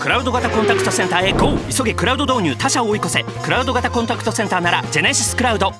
クラウド型コンタクトセンターへ GO 急げクラウド導入他社を追い越せ。クラウド型コンタクトセンターならジェネシスクラウド。